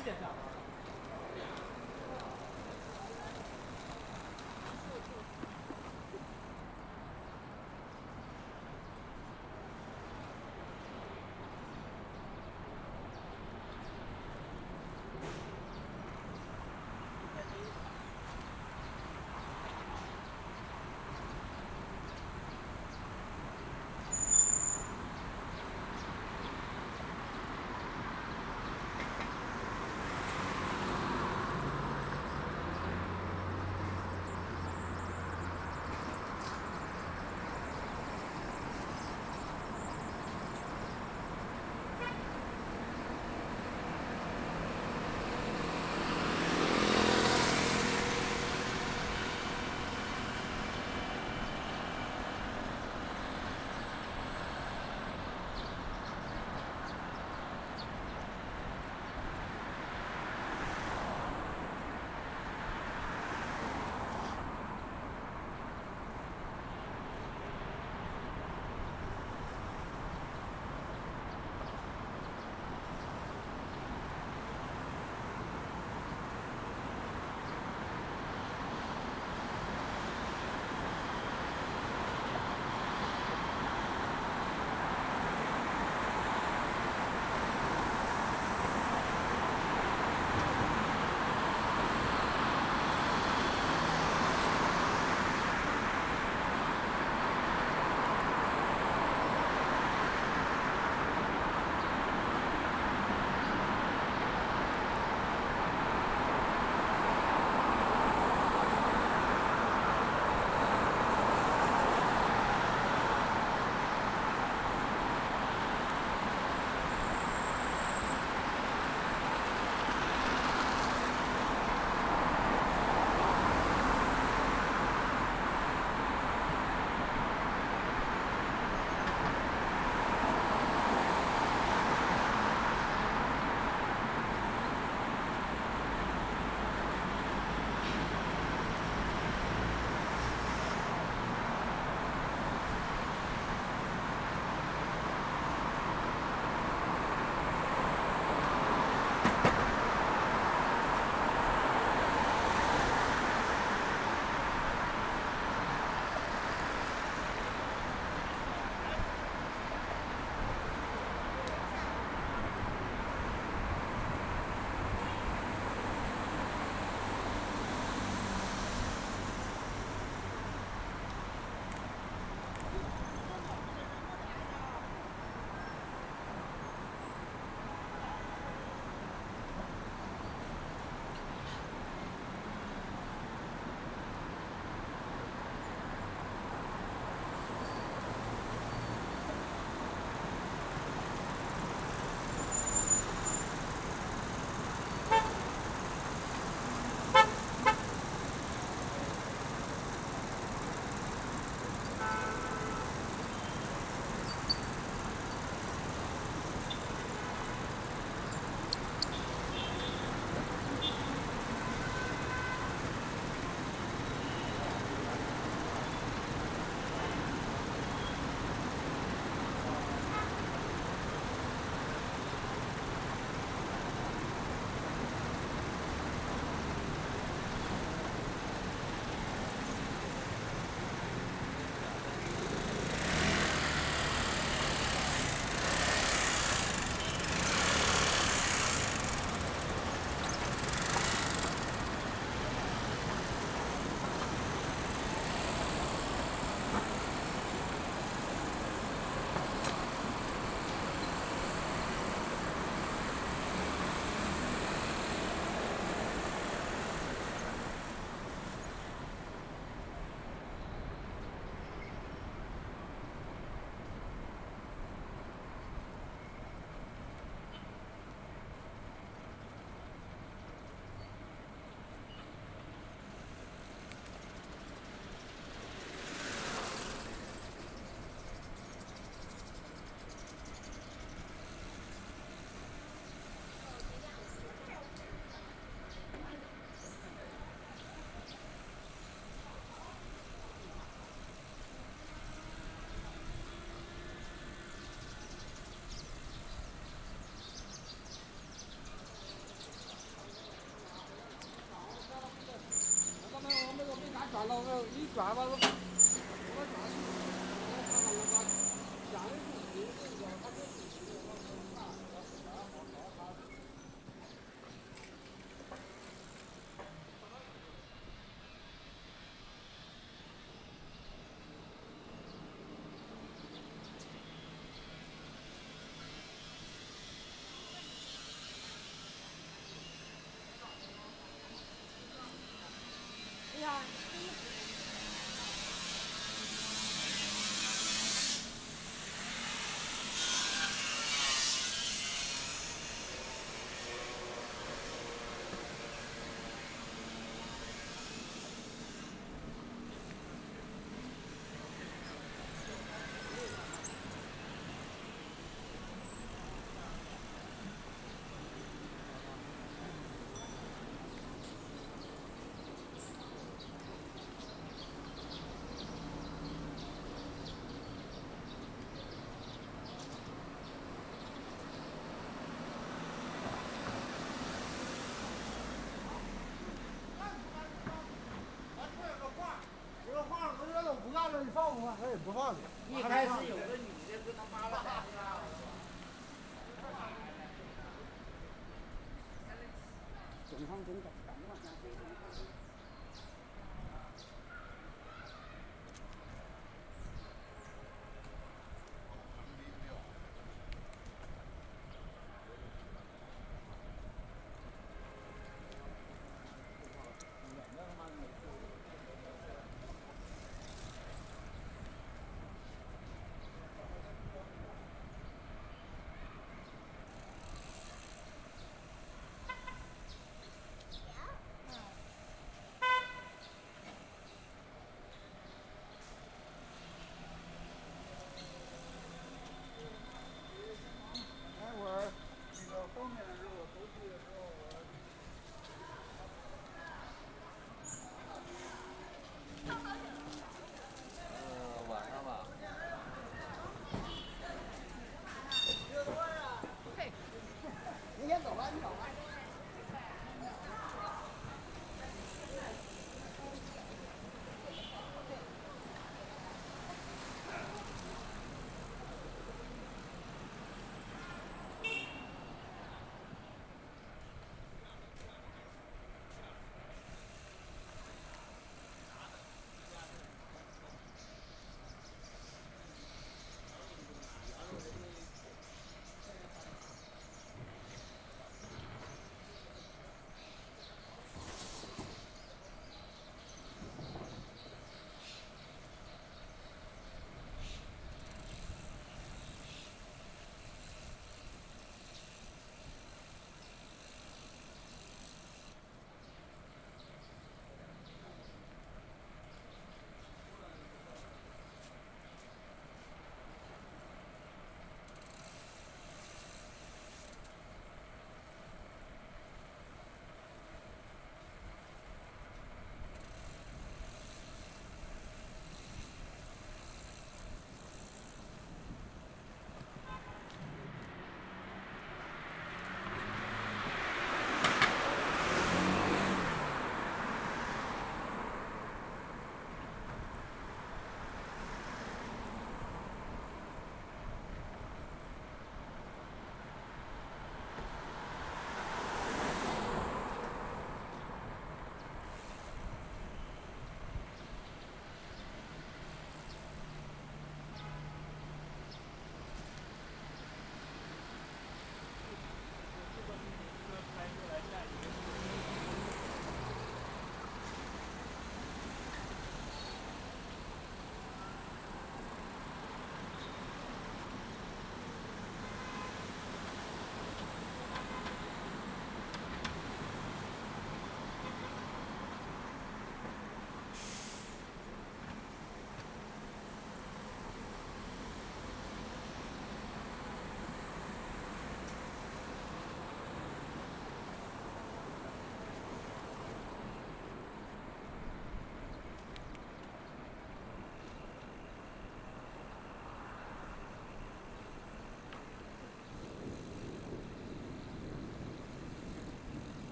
Wiedergabe. 一转吧，我转去，我看看我把下一步这个他这是这个我看我看好好他。哎呀，这个房子这都不干了，你放不放？哎，不放的。一开始有个女的跟他妈妈在正常正常，干嘛？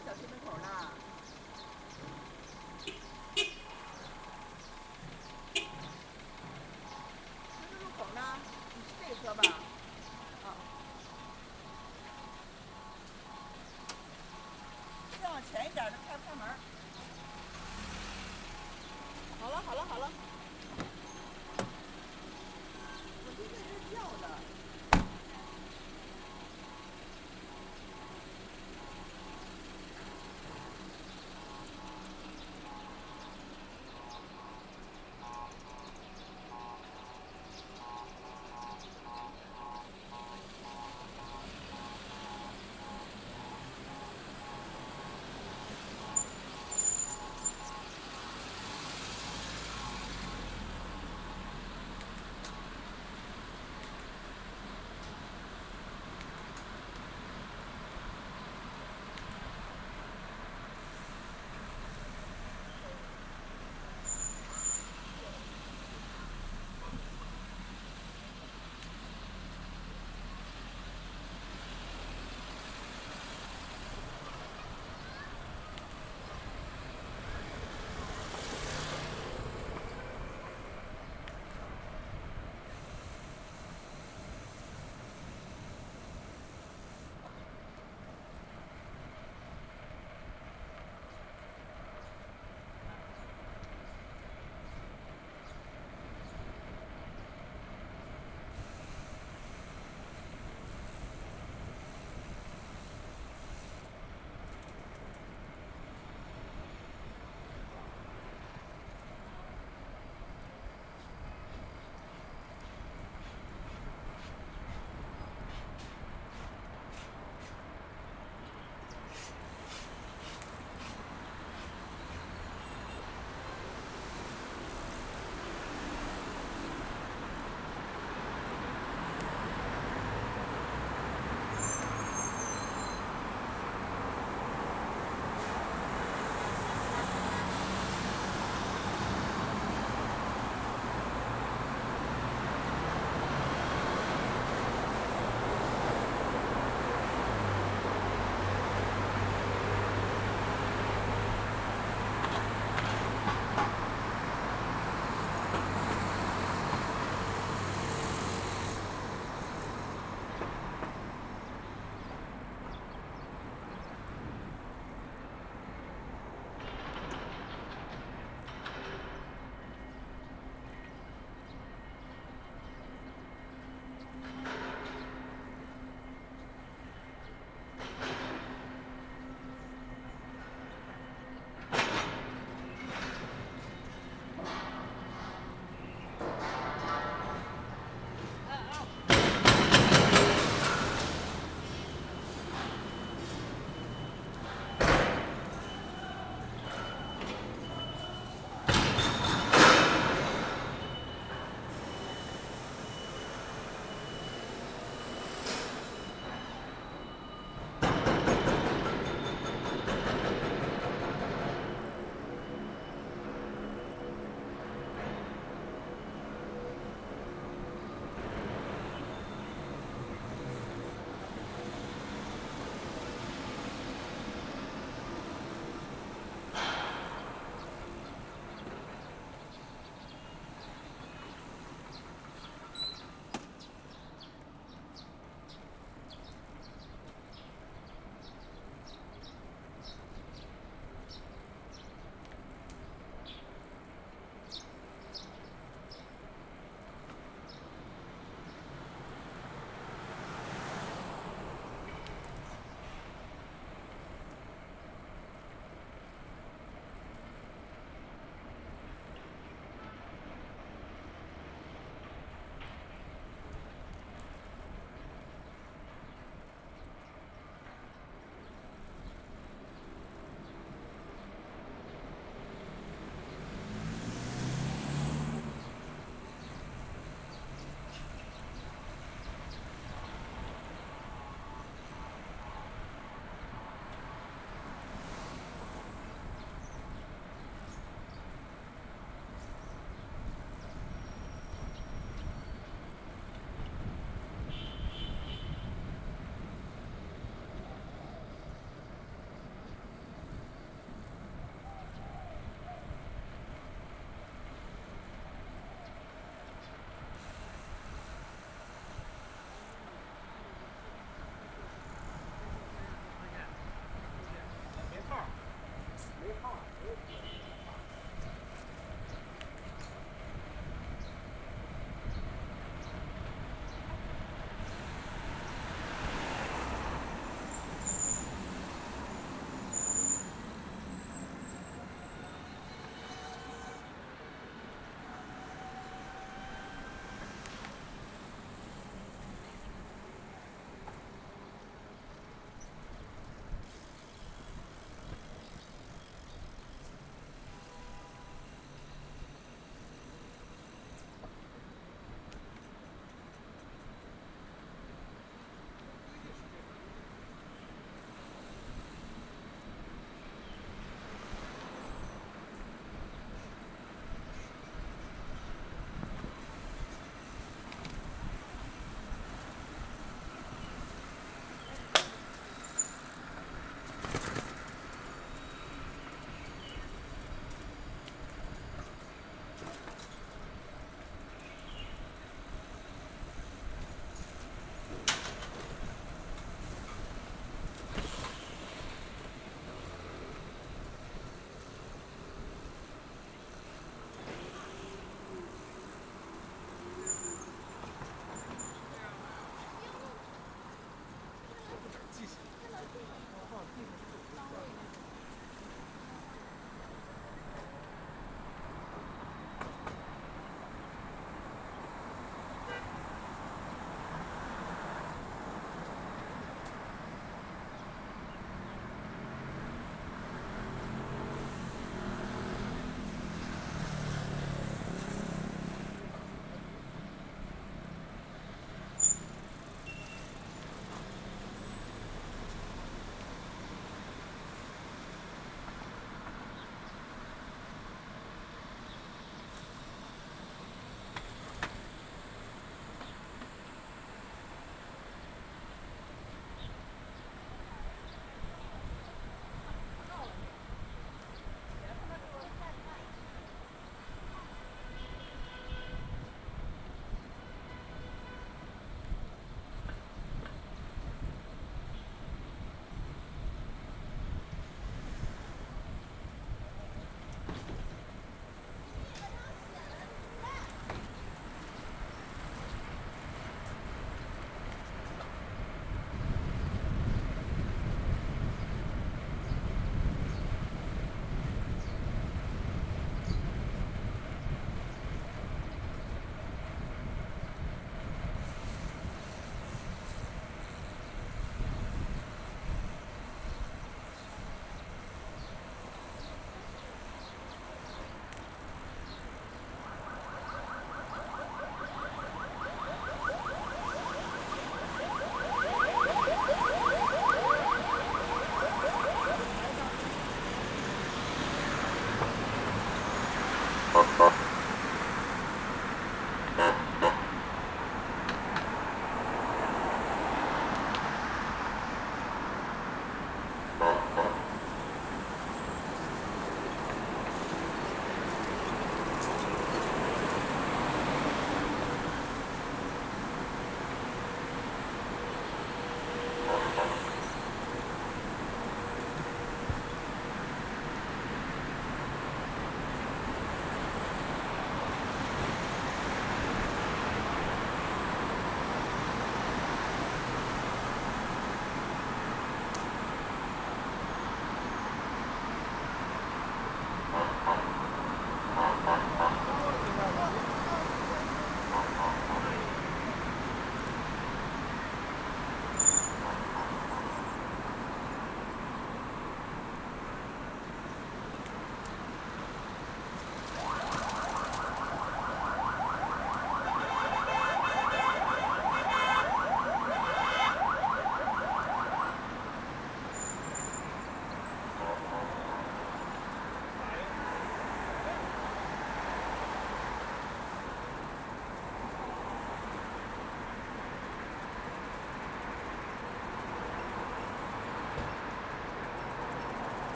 小区门口呢？十字路口呢？你是这车吧？啊。再往前一点，那开不开门？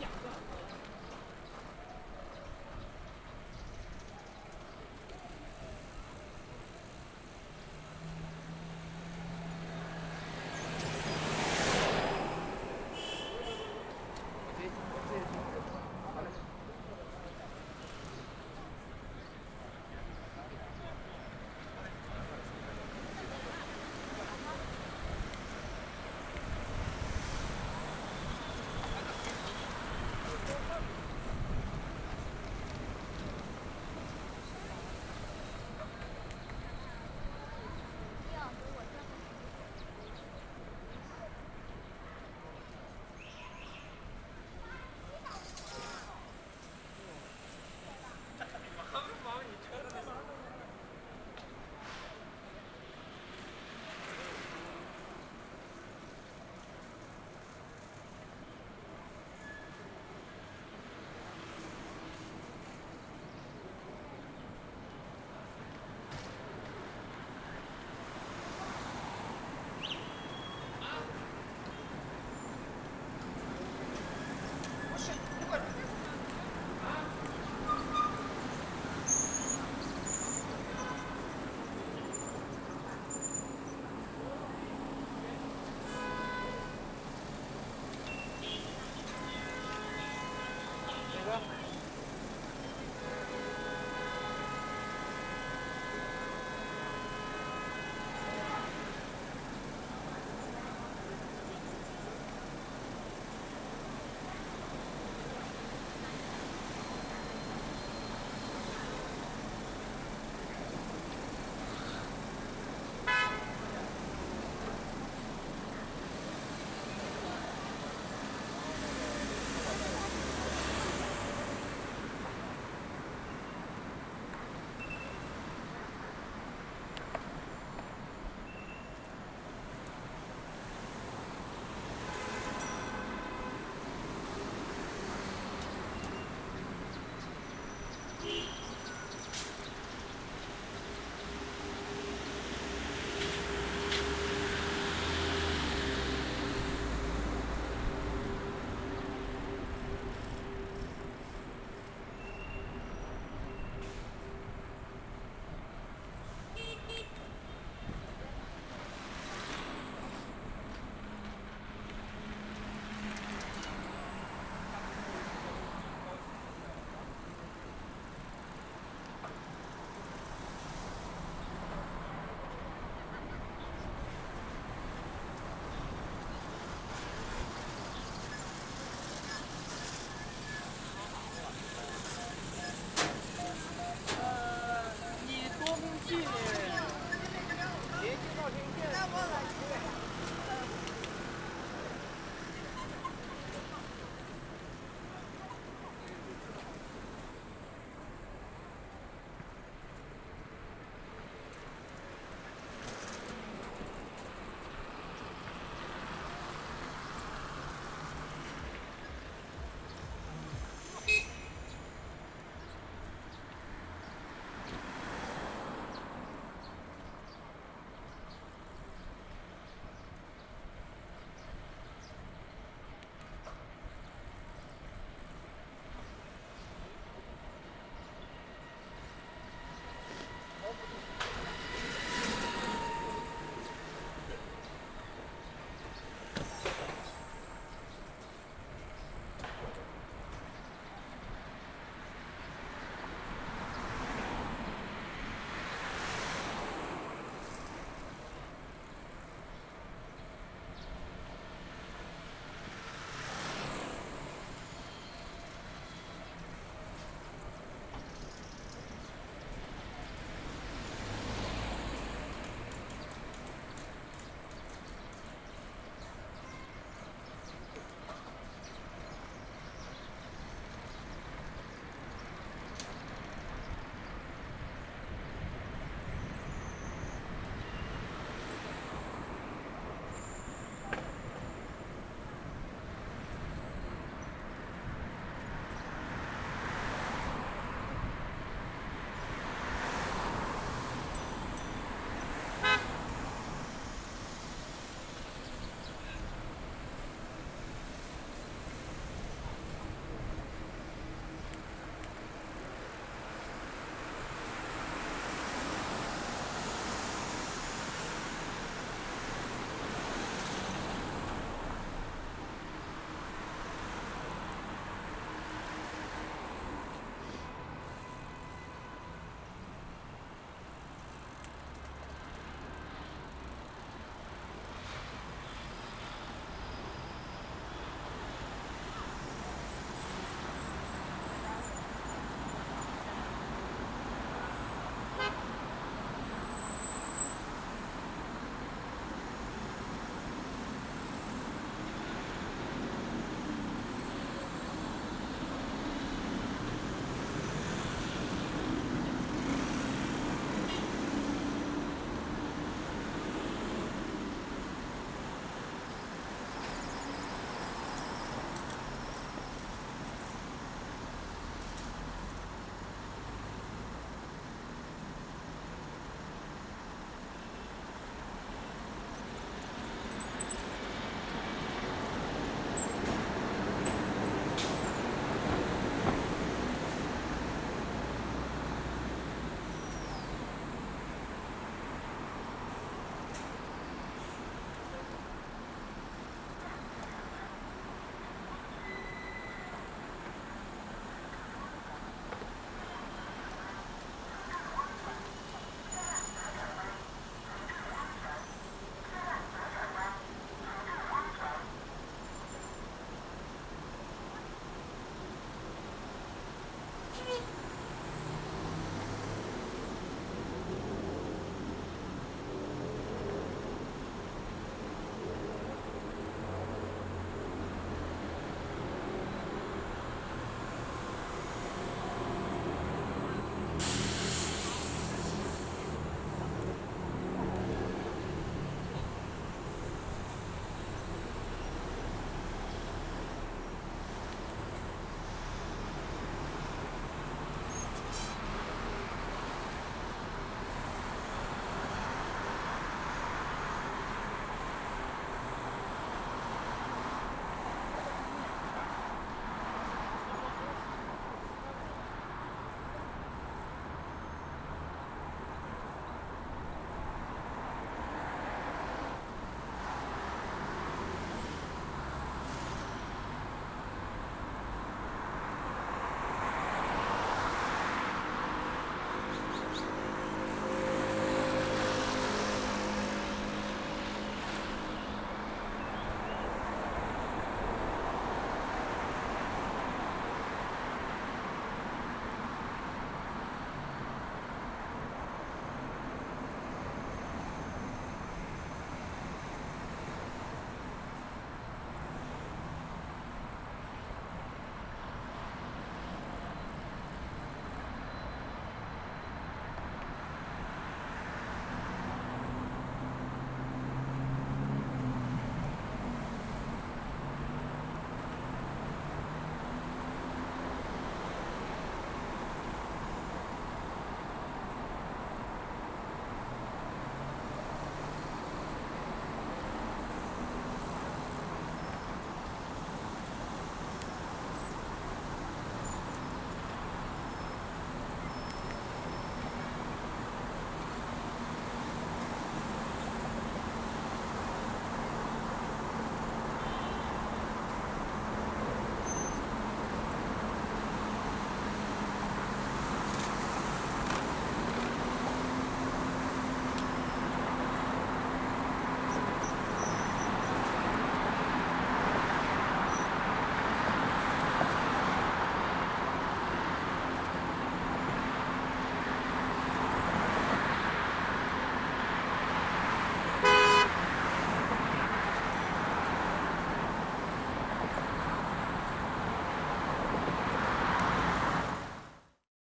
想着。